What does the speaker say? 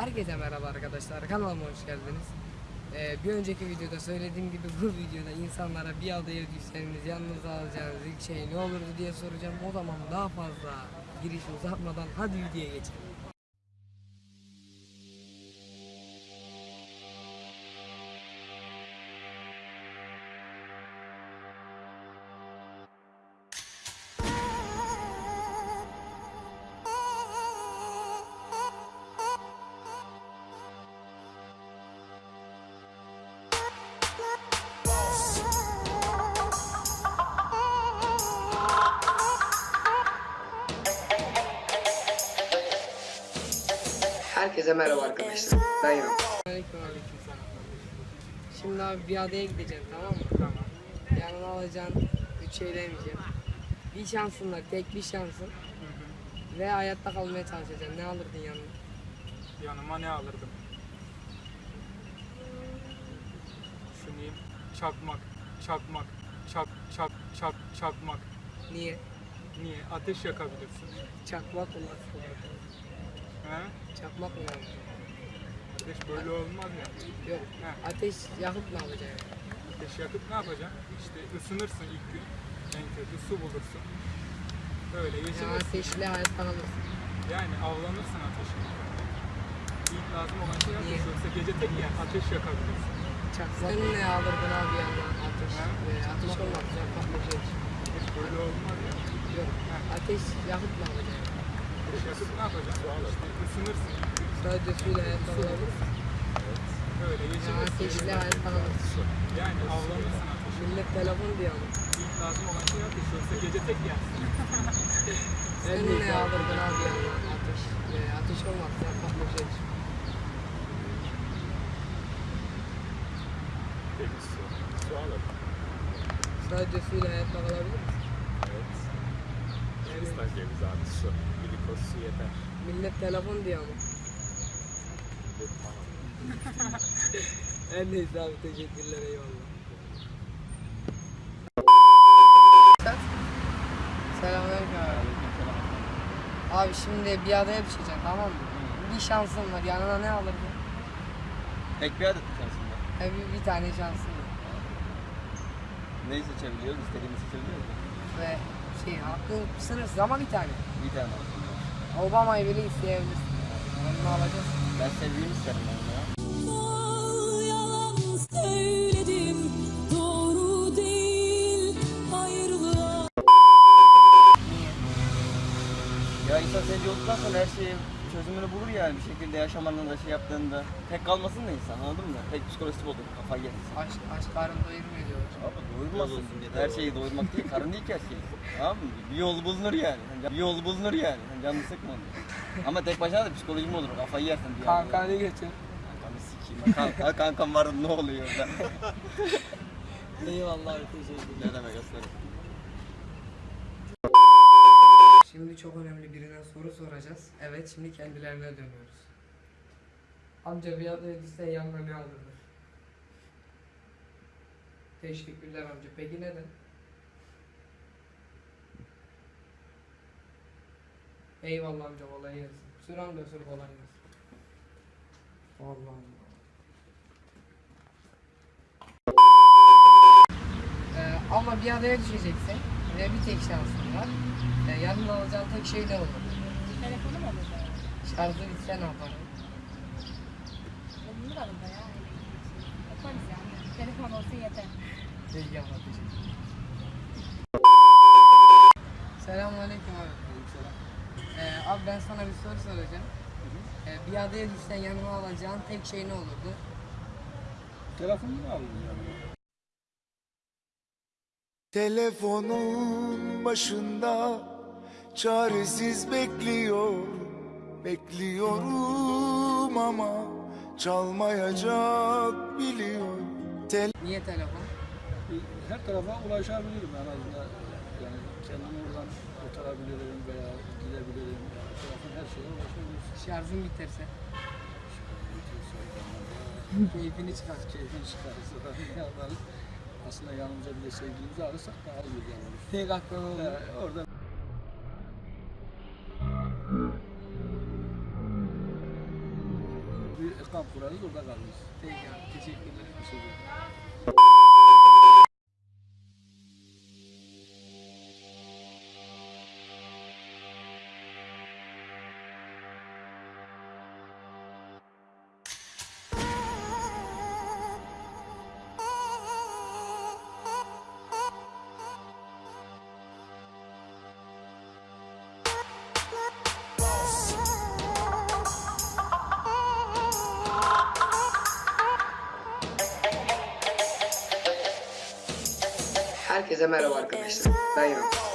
Herkese merhaba arkadaşlar. Kanalıma hoş geldiniz. Ee, bir önceki videoda söylediğim gibi bu videoda insanlara bir adaya düşseniz yanınıza alacağınız ilk şey ne olurdu diye soracağım. O zaman daha fazla giriş uzatmadan hadi videoya geçelim. Herkese merhaba arkadaşlar. Ben Yaman. Aleyküm aleyküm selam. Şimdi abi bir adaya gideceğim tamam mı? Tamam. Yanına alacaksın. Üç şey demeyeceğim. Bir şansın var. Tek bir şansın. Ve hayatta kalmaya çalışacaksın. Ne alırdın yanına? Yanıma ne alırdım? Düşüneyim. Çakmak, çakmak, çak, çak, çak, çakmak. Niye? Niye? Ateş yakabilirsin. Çakmak lazım? He? Çakmak mı lazım? Ateş böyle olmaz ya. Yok. He. Ateş yakıp ne yapacaksın? Ateş yakıp ne yapacaksın? İşte ısınırsın ilk gün. En kötü su bulursun. Böyle Ya geçinirsin. ateşle hayatta kalırsın. Yani avlanırsın ateşe. İlk lazım olan şey ateş. Yoksa gece tek yer ateş yakabilirsin. Çakmak Sen ne alırdın abi yanına? Ateş. Ateş olmaz. Çakmak bir şey. Ateş böyle olmaz ya. Yok. He. Ateş yakıp ne yapacaksın? Yakıp ne yapacaksın? Gün. Sadece suyla hayatta kalabilirsin. Böyle Ya geçinirsin. ateşle hayatta kalırsın. Yani avlanırsın ateşe. Millet telefon diyor. İlk lazım olan şey ateş. Yoksa gece tek yersin. Sen ne alırdın abi yanına? Ateş. Ve ateş olmaz. Yakmak bir şey. Temiz su. Su alır. Sadece suyla hayatta kalabilir misin? Evet. Hindistan cevizi abi su. Glikoz su yeter. Millet telefon diyor ama. En neyse abi teşekkürler eyvallah. Selamünaleyküm abi. Abi şimdi bir adaya düşeceksin tamam mı? Bir şansın var yanına ne alırdın? Tek bir adet mi şansında? E, bir, bir tane şansın var. Neyi seçebiliyoruz? İstediğimizi seçebiliyoruz? Ve şey hakkın sınırsız ama bir tane. Bir tane. Obama'yı bile isteyebilirsin. Onu alacağız. Ben sevdiğimi isterim ben ya. Bal yalan söyledim doğru değil ayrılığa Niye? Ya insan olduktan sonra her şeyin çözümünü bulur yani bir şekilde yaşamanın da şey yaptığında. Tek kalmasın da insan anladın mı? Tek psikolojisi bozulur kafayı yer. Aşk, aşk karın doyurmuyor diyorlar. Abi doyurmasın. Her şeyi doyurmak değil, karın değil ki her şey. Tamam mı? Bir yol bulunur yani. Bir yol bulunur yani. Sen Canını sıkma onu. Ama tek başına da psikolojim olur. Kafayı yersin diye. Kanka ne geçiyor? Kankanı sikeyim. Kanka, kankam vardı ne oluyor orada? Eyvallah teşekkürler. ne demek aslanım? Şimdi çok önemli birine soru soracağız. Evet şimdi kendilerine dönüyoruz. Amca düşsen yanına ne alırdın? Teşekkürler amca. Peki neden? Eyvallah amca kolay gelsin. Süren de sür kolay gelsin. Allah Allah. Ee, ama bir adaya düşeceksin ve bir tek şansın var. Ee, yanına alacağın tek şey ne olur? Telefonum olur da. Şarjı bitse ne yaparsın? Bulunur arada ya. Yaparız yani. Telefon olsun yeter. Peki abla teşekkür Selamünaleyküm abi. Ee, abi ben sana bir soru soracağım. Ee, bir adaya düşsen yanına alacağın tek şey ne olurdu? Telefonunu aldın yani. Telefonun başında çaresiz bekliyor Bekliyorum ama çalmayacak biliyor Tel Niye telefon? her tarafa ulaşabilirim en azından. Yani kendimi oradan kurtarabilirim veya gidebilirim. Yani telefon her şeye ulaşabilirsin. Şarjın biterse. Keyfini çıkar. Keyfin çıkarırsa da yaparız. Aslında yanımıza bir de sevgilimizi alırsak daha iyi olur. Tek aklına olur. Orada bir kamp kurarız orada kalırız. Peki abi teşekkürler. Bir şey Herkese merhaba arkadaşlar. Ben İrem.